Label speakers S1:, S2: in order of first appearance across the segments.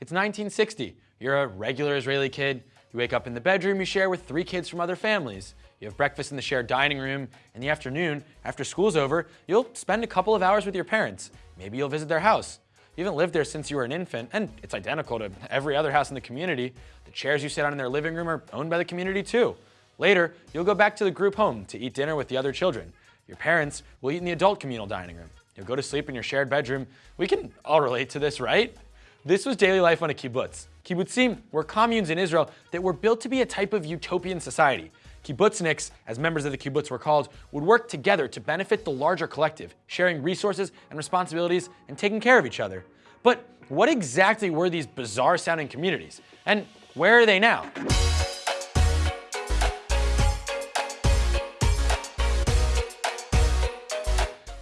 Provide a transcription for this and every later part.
S1: It's 1960. You're a regular Israeli kid. You wake up in the bedroom you share with three kids from other families. You have breakfast in the shared dining room. In the afternoon, after school's over, you'll spend a couple of hours with your parents. Maybe you'll visit their house. You haven't lived there since you were an infant, and it's identical to every other house in the community. The chairs you sit on in their living room are owned by the community too. Later, you'll go back to the group home to eat dinner with the other children. Your parents will eat in the adult communal dining room. You'll go to sleep in your shared bedroom. We can all relate to this, right? This was daily life on a kibbutz. Kibbutzim were communes in Israel that were built to be a type of utopian society. Kibbutzniks, as members of the kibbutz were called, would work together to benefit the larger collective, sharing resources and responsibilities and taking care of each other. But what exactly were these bizarre sounding communities? And where are they now?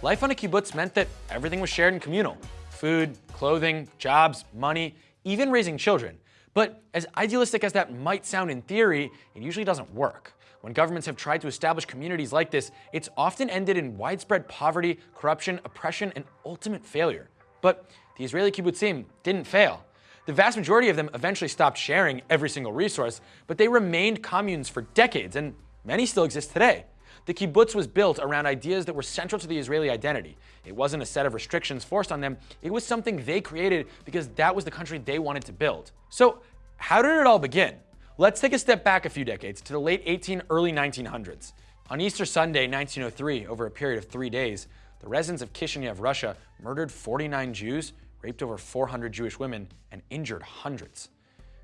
S1: Life on a kibbutz meant that everything was shared and communal. Food, clothing, jobs, money, even raising children. But as idealistic as that might sound in theory, it usually doesn't work. When governments have tried to establish communities like this, it's often ended in widespread poverty, corruption, oppression, and ultimate failure. But the Israeli kibbutzim didn't fail. The vast majority of them eventually stopped sharing every single resource, but they remained communes for decades, and many still exist today. The kibbutz was built around ideas that were central to the Israeli identity. It wasn't a set of restrictions forced on them, it was something they created because that was the country they wanted to build. So how did it all begin? Let's take a step back a few decades to the late 18, early 1900s. On Easter Sunday, 1903, over a period of three days, the residents of Kishinev, Russia, murdered 49 Jews, raped over 400 Jewish women, and injured hundreds.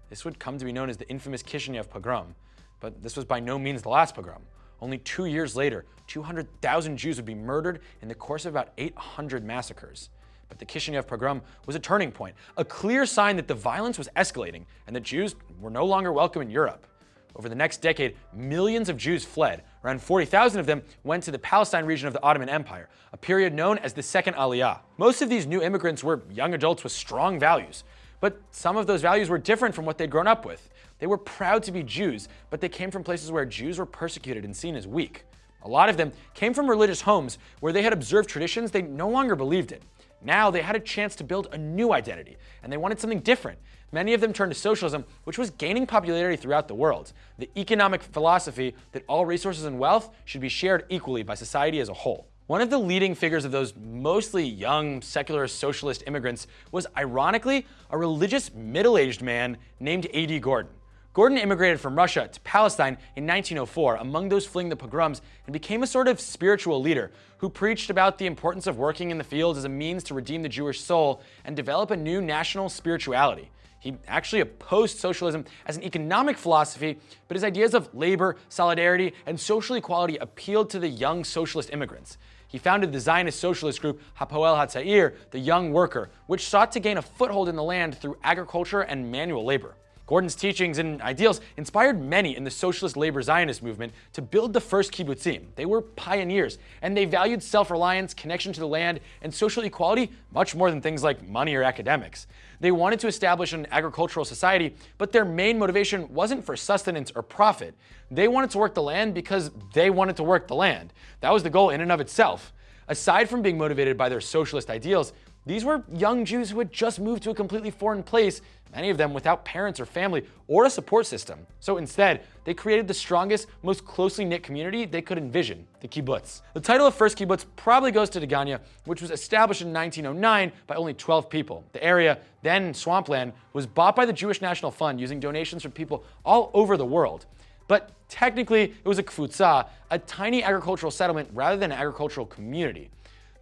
S1: This would come to be known as the infamous Kishinev pogrom, but this was by no means the last pogrom. Only two years later, 200,000 Jews would be murdered in the course of about 800 massacres. But the Kishinev pogrom was a turning point, a clear sign that the violence was escalating and that Jews were no longer welcome in Europe. Over the next decade, millions of Jews fled. Around 40,000 of them went to the Palestine region of the Ottoman Empire, a period known as the Second Aliyah. Most of these new immigrants were young adults with strong values, but some of those values were different from what they'd grown up with. They were proud to be Jews, but they came from places where Jews were persecuted and seen as weak. A lot of them came from religious homes where they had observed traditions they no longer believed in. Now they had a chance to build a new identity, and they wanted something different. Many of them turned to socialism, which was gaining popularity throughout the world. The economic philosophy that all resources and wealth should be shared equally by society as a whole. One of the leading figures of those mostly young, secular, socialist immigrants was ironically a religious middle-aged man named A.D. Gordon. Gordon immigrated from Russia to Palestine in 1904 among those fleeing the pogroms and became a sort of spiritual leader who preached about the importance of working in the fields as a means to redeem the Jewish soul and develop a new national spirituality. He actually opposed socialism as an economic philosophy, but his ideas of labor, solidarity, and social equality appealed to the young socialist immigrants. He founded the Zionist socialist group Hapoel Hatzair, the Young Worker, which sought to gain a foothold in the land through agriculture and manual labor. Gordon's teachings and ideals inspired many in the socialist labor Zionist movement to build the first kibbutzim. They were pioneers, and they valued self-reliance, connection to the land, and social equality much more than things like money or academics. They wanted to establish an agricultural society, but their main motivation wasn't for sustenance or profit. They wanted to work the land because they wanted to work the land. That was the goal in and of itself. Aside from being motivated by their socialist ideals, these were young Jews who had just moved to a completely foreign place, many of them without parents or family or a support system. So instead, they created the strongest, most closely knit community they could envision, the kibbutz. The title of first kibbutz probably goes to Degania, which was established in 1909 by only 12 people. The area, then swampland, was bought by the Jewish National Fund using donations from people all over the world. But technically, it was a kvutza, a tiny agricultural settlement rather than an agricultural community.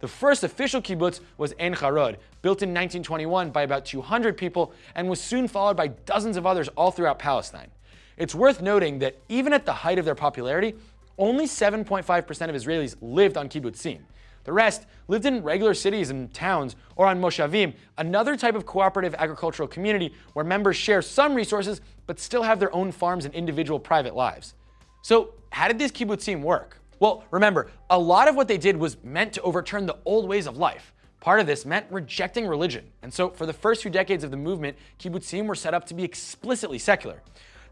S1: The first official kibbutz was Ein Harod, built in 1921 by about 200 people and was soon followed by dozens of others all throughout Palestine. It's worth noting that even at the height of their popularity, only 7.5% of Israelis lived on kibbutzim. The rest lived in regular cities and towns or on moshavim, another type of cooperative agricultural community where members share some resources but still have their own farms and individual private lives. So how did these kibbutzim work? Well, remember, a lot of what they did was meant to overturn the old ways of life. Part of this meant rejecting religion. And so for the first few decades of the movement, kibbutzim were set up to be explicitly secular.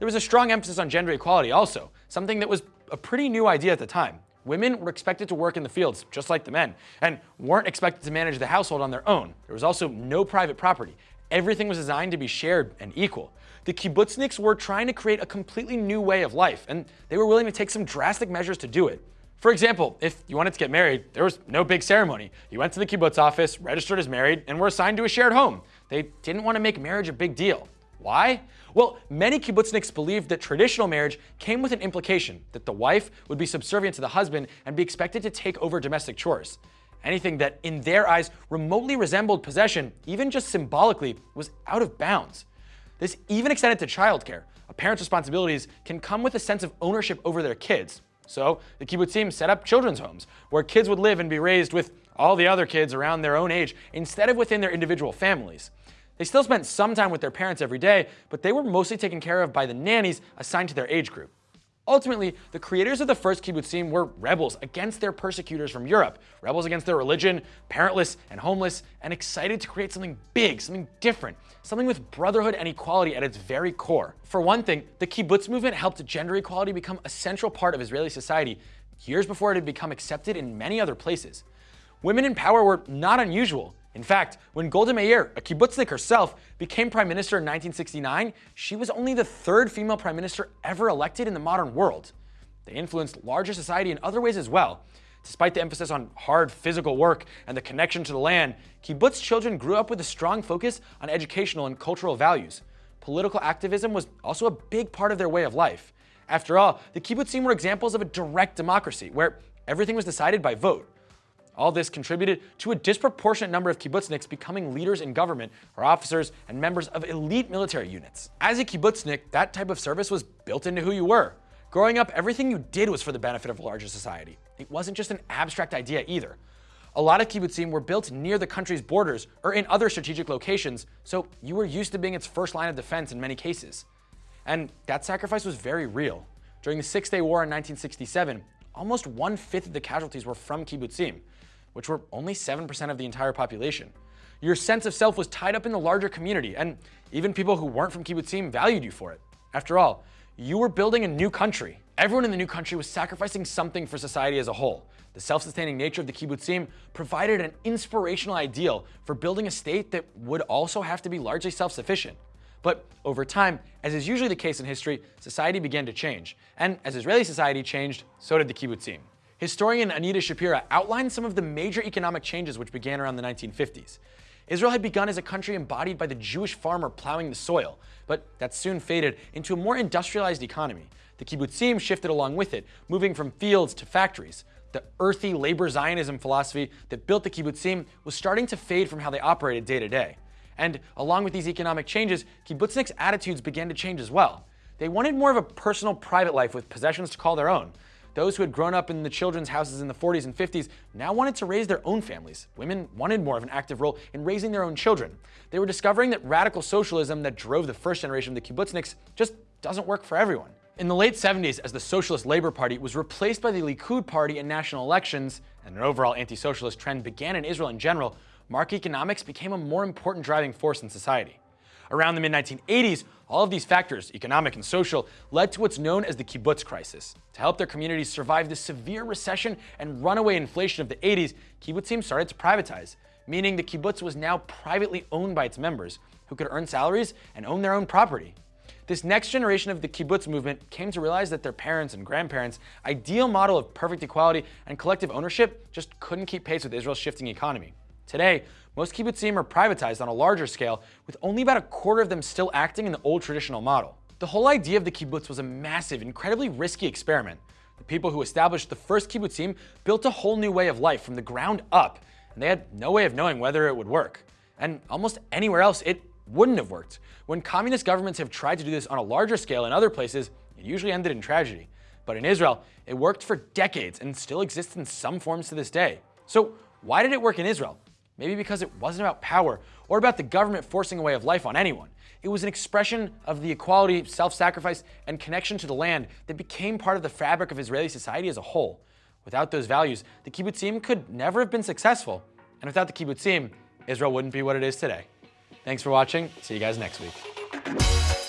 S1: There was a strong emphasis on gender equality also, something that was a pretty new idea at the time. Women were expected to work in the fields, just like the men, and weren't expected to manage the household on their own. There was also no private property. everything was designed to be shared and equal. The kibbutzniks were trying to create a completely new way of life, and they were willing to take some drastic measures to do it. For example, if you wanted to get married, there was no big ceremony. You went to the kibbutz office, registered as married, and were assigned to a shared home. They didn't want to make marriage a big deal. Why? Well, many kibbutzniks believed that traditional marriage came with an implication that the wife would be subservient to the husband and be expected to take over domestic chores. Anything that, in their eyes, remotely resembled possession, even just symbolically, was out of bounds. This even extended to childcare. A parent's responsibilities can come with a sense of ownership over their kids. So the kibbutzim set up children's homes where kids would live and be raised with all the other kids around their own age instead of within their individual families. They still spent some time with their parents every day, but they were mostly taken care of by the nannies assigned to their age group. Ultimately, the creators of the first kibbutzim were rebels against their persecutors from Europe, rebels against their religion, parentless and homeless, and excited to create something big, something different, something with brotherhood and equality at its very core. For one thing, the kibbutz movement helped gender equality become a central part of Israeli society years before it had become accepted in many other places. Women in power were not unusual. In fact, when Golda Meir, a kibbutznik herself, became prime minister in 1969, she was only the third female prime minister ever elected in the modern world. They influenced larger society in other ways as well. Despite the emphasis on hard physical work and the connection to the land, kibbutz children grew up with a strong focus on educational and cultural values. Political activism was also a big part of their way of life. After all, the kibbutzim were examples of a direct democracy, where everything was decided by vote. All this contributed to a disproportionate number of kibbutzniks becoming leaders in government or officers and members of elite military units. As a kibbutznik, that type of service was built into who you were. Growing up, everything you did was for the benefit of a larger society. It wasn't just an abstract idea either. A lot of kibbutzim were built near the country's borders or in other strategic locations, so you were used to being its first line of defense in many cases. And that sacrifice was very real. During the Six-Day War in 1967, almost one-fifth of the casualties were from kibbutzim which were only 7% of the entire population. Your sense of self was tied up in the larger community, and even people who weren't from kibbutzim valued you for it. After all, you were building a new country. Everyone in the new country was sacrificing something for society as a whole. The self-sustaining nature of the kibbutzim provided an inspirational ideal for building a state that would also have to be largely self-sufficient. But over time, as is usually the case in history, society began to change. And as Israeli society changed, so did the kibbutzim. Historian Anita Shapira outlined some of the major economic changes which began around the 1950s. Israel had begun as a country embodied by the Jewish farmer plowing the soil, but that soon faded into a more industrialized economy. The kibbutzim shifted along with it, moving from fields to factories. The earthy labor Zionism philosophy that built the kibbutzim was starting to fade from how they operated day to day. And along with these economic changes, kibbutzniks' attitudes began to change as well. They wanted more of a personal private life with possessions to call their own. Those who had grown up in the children's houses in the 40s and 50s now wanted to raise their own families. Women wanted more of an active role in raising their own children. They were discovering that radical socialism that drove the first generation of the kibbutzniks just doesn't work for everyone. In the late 70s, as the Socialist Labor Party was replaced by the Likud party in national elections, and an overall anti-socialist trend began in Israel in general, market economics became a more important driving force in society. Around the mid-1980s, all of these factors, economic and social, led to what's known as the kibbutz crisis. To help their communities survive the severe recession and runaway inflation of the 80s, kibbutzim started to privatize, meaning the kibbutz was now privately owned by its members, who could earn salaries and own their own property. This next generation of the kibbutz movement came to realize that their parents and grandparents' ideal model of perfect equality and collective ownership just couldn't keep pace with Israel's shifting economy. Today, most kibbutzim are privatized on a larger scale, with only about a quarter of them still acting in the old traditional model. The whole idea of the kibbutz was a massive, incredibly risky experiment. The people who established the first kibbutzim built a whole new way of life from the ground up, and they had no way of knowing whether it would work. And almost anywhere else, it wouldn't have worked. When communist governments have tried to do this on a larger scale in other places, it usually ended in tragedy. But in Israel, it worked for decades and still exists in some forms to this day. So why did it work in Israel? Maybe because it wasn't about power or about the government forcing a way of life on anyone. It was an expression of the equality, self-sacrifice, and connection to the land that became part of the fabric of Israeli society as a whole. Without those values, the kibbutzim could never have been successful. And without the kibbutzim, Israel wouldn't be what it is today. Thanks for watching. See you guys next week.